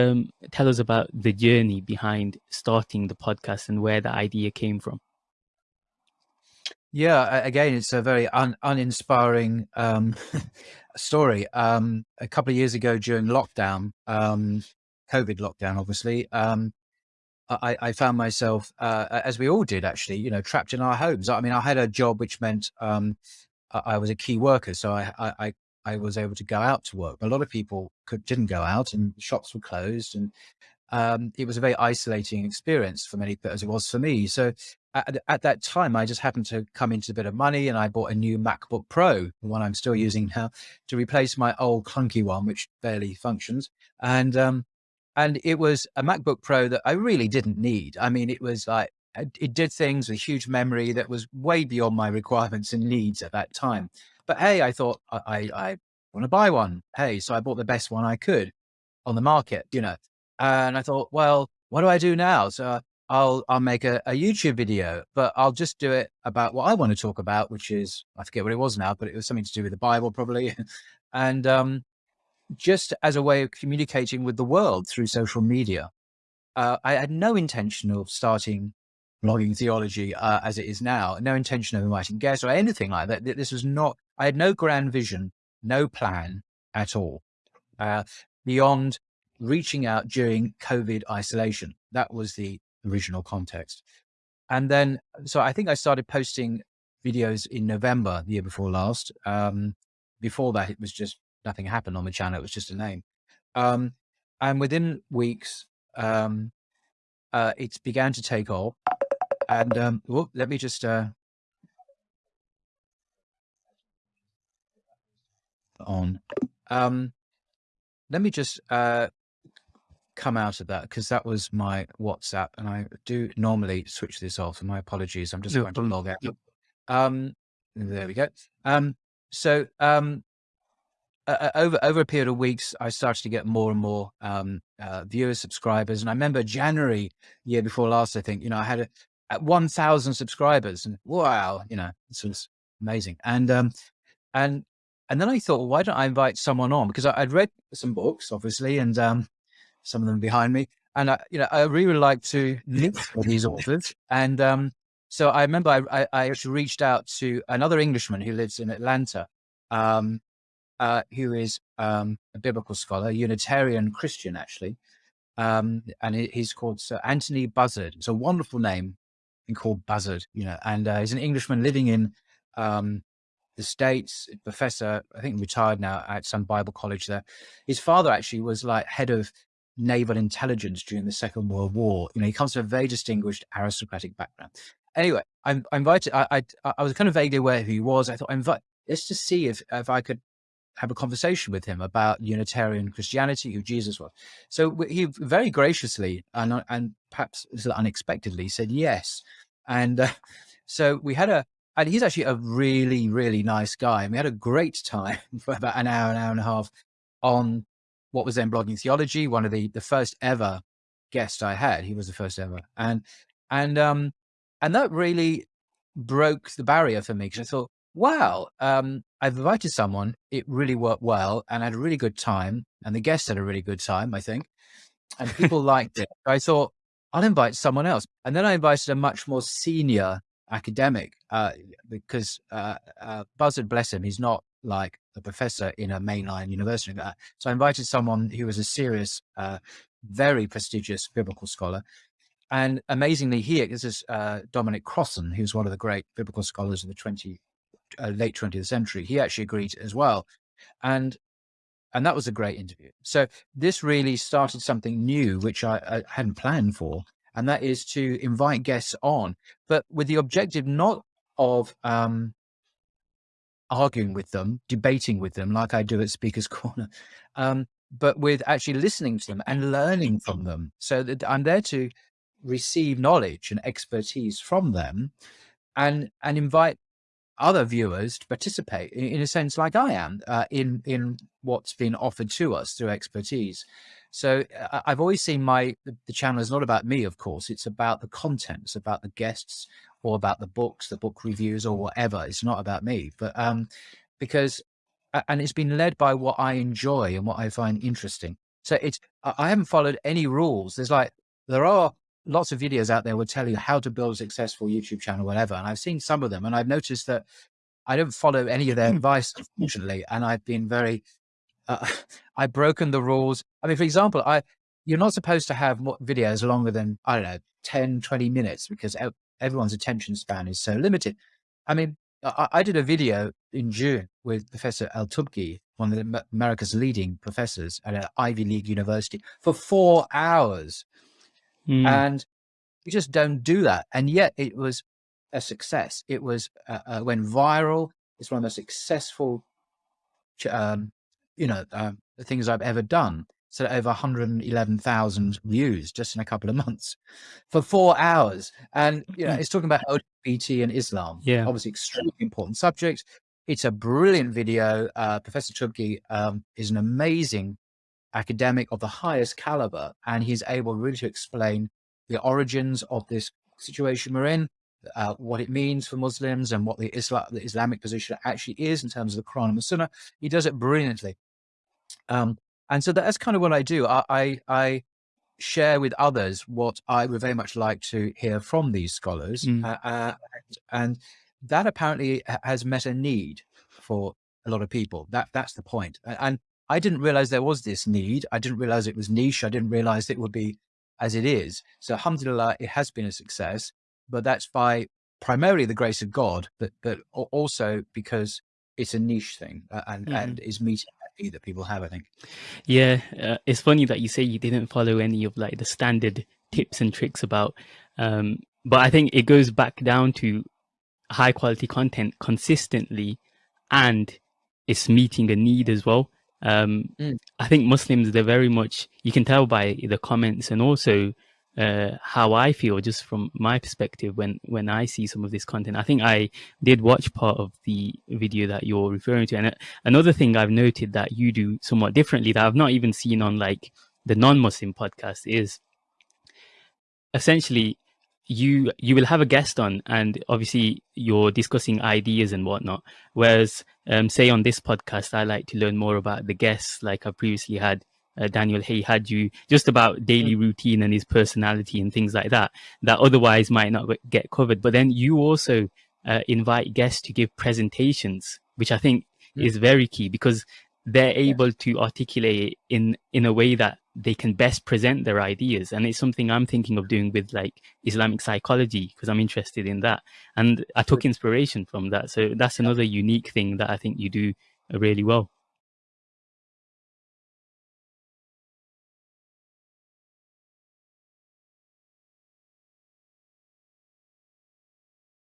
um, tell us about the journey behind starting the podcast and where the idea came from. Yeah, again, it's a very un uninspiring um, story. Um, a couple of years ago during lockdown, um, COVID lockdown, obviously, um, I, I, found myself, uh, as we all did actually, you know, trapped in our homes. I mean, I had a job which meant um, I, I, was a key worker, so I, I, I was able to go out to work. A lot of people could, didn't go out and shops were closed and um, it was a very isolating experience for many, as it was for me. So at, at, that time, I just happened to come into a bit of money and I bought a new MacBook Pro, the one I'm still using now, to replace my old clunky one, which barely functions. And, um, and it was a MacBook Pro that I really didn't need. I mean, it was like, it did things with huge memory that was way beyond my requirements and needs at that time. But hey, I thought I, I, I want to buy one. Hey, so I bought the best one I could on the market, you know, and I thought, well, what do I do now? So I'll, I'll make a, a YouTube video, but I'll just do it about what I want to talk about, which is, I forget what it was now, but it was something to do with the Bible probably. and, um, just as a way of communicating with the world through social media. Uh, I had no intention of starting blogging theology uh, as it is now, no intention of inviting guests or anything like that. This was not, I had no grand vision, no plan at all, uh, beyond reaching out during COVID isolation. That was the original context. And then, so I think I started posting videos in November, the year before last. Um, before that, it was just nothing happened on the channel. It was just a name. Um, and within weeks, um, uh, it began to take off. And um, whoop, let me just uh, on. Um, let me just uh, come out of that because that was my WhatsApp, and I do normally switch this off. And my apologies, I'm just going to log out. Um, there we go. Um, so um, uh, over over a period of weeks, I started to get more and more um, uh, viewers, subscribers, and I remember January year before last. I think you know I had a, at 1,000 subscribers, and wow, you know this was amazing. And um, and and then I thought, well, why don't I invite someone on? Because I, would read some books, obviously, and um, some of them behind me, and I, you know, I really like to link these authors. And um, so I remember I, I, I actually reached out to another Englishman who lives in Atlanta, um, uh, who is um, a biblical scholar, Unitarian Christian, actually. Um, and he's called Sir Anthony Buzzard. It's a wonderful name called Buzzard, you know, and uh, he's an Englishman living in um, the States, professor, I think retired now at some Bible college there. His father actually was like head of naval intelligence during the Second World War. You know, he comes from a very distinguished aristocratic background. Anyway, I, I invited, I, I, I was kind of vaguely aware who he was. I thought I invite, let's just see if, if I could have a conversation with him about Unitarian Christianity, who Jesus was. So he very graciously and, and perhaps unexpectedly said yes. And uh, so we had a, and he's actually a really, really nice guy. And we had a great time for about an hour, an hour and a half on what was then blogging theology, one of the, the first ever guests I had. He was the first ever. And, and, um, and that really broke the barrier for me because I thought, wow, um, I've invited someone, it really worked well and I had a really good time and the guests had a really good time, I think, and people liked it. I thought, I'll invite someone else. And then I invited a much more senior academic uh, because uh, uh, Buzzard, bless him, he's not like a professor in a mainline university. So I invited someone who was a serious, uh, very prestigious biblical scholar. And amazingly, here, this is uh, Dominic Crossan, who's one of the great biblical scholars of the 20, uh, late 20th century. He actually agreed as well. And and that was a great interview. So this really started something new, which I, I hadn't planned for, and that is to invite guests on, but with the objective not of um, arguing with them, debating with them like I do at Speaker's Corner, um, but with actually listening to them and learning from them. So that I'm there to receive knowledge and expertise from them and and invite other viewers to participate in, in a sense like I am uh, in in what's been offered to us through expertise. So uh, I've always seen my the, channel is not about me, of course. It's about the content. It's about the guests or about the books, the book reviews or whatever. It's not about me, but um, because and it's been led by what I enjoy and what I find interesting. So it's I haven't followed any rules. There's like there are lots of videos out there will tell you how to build a successful YouTube channel, whatever. And I've seen some of them, and I've noticed that I don't follow any of their hmm. advice, unfortunately. And I've been very, uh, I've broken the rules. I mean, for example, I you're not supposed to have videos longer than I don't know 10, 20 minutes because everyone's attention span is so limited. I mean, I, I did a video in June with Professor Al-Tubki, one of America's leading professors at an Ivy League university for four hours. Mm. And you just don't do that. And yet it was a success. It was, uh, uh, went viral. It's one of the most successful, um, you know, um, things I've ever done. So over 111,000 views just in a couple of months for four hours. And, you know, hmm. it's talking about LGBT and Islam. Yeah. Obviously extremely important subject. It's a brilliant video. Uh, Professor Tubki um, is an amazing academic of the highest caliber, and he's able really to explain the origins of this situation we're in, uh, what it means for Muslims and what the, Islam, the Islamic position actually is in terms of the Quran and the Sunnah. He does it brilliantly. Um, and so that's kind of what I do. I, I, I, share with others what I would very much like to hear from these scholars. Mm. Uh, uh, and, that apparently has met a need for a lot of people. That That's the point. And I didn't realize there was this need. I didn't realize it was niche. I didn't realize it would be as it is. So alhamdulillah, it has been a success, but that's by primarily the grace of God, but, but also because it's a niche thing and, mm. and is meeting that that people have, I think. Yeah. Uh, it's funny that you say you didn't follow any of like the standard tips and tricks about, um, but I think it goes back down to high quality content consistently and it's meeting a need as well. Um, mm. I think Muslims, they're very much, you can tell by the comments and also uh, how I feel just from my perspective when, when I see some of this content. I think I did watch part of the video that you're referring to. And uh, another thing I've noted that you do somewhat differently that I've not even seen on like the non-Muslim podcast is essentially you you will have a guest on and obviously you're discussing ideas and whatnot whereas um, say on this podcast i like to learn more about the guests like i previously had uh, daniel hay had you just about daily mm. routine and his personality and things like that that otherwise might not get covered but then you also uh, invite guests to give presentations which i think mm. is very key because they're able to articulate in in a way that they can best present their ideas. And it's something i'm thinking of doing with like islamic psychology because i'm interested in that. And i took inspiration from that. So that's another unique thing that i think you do really well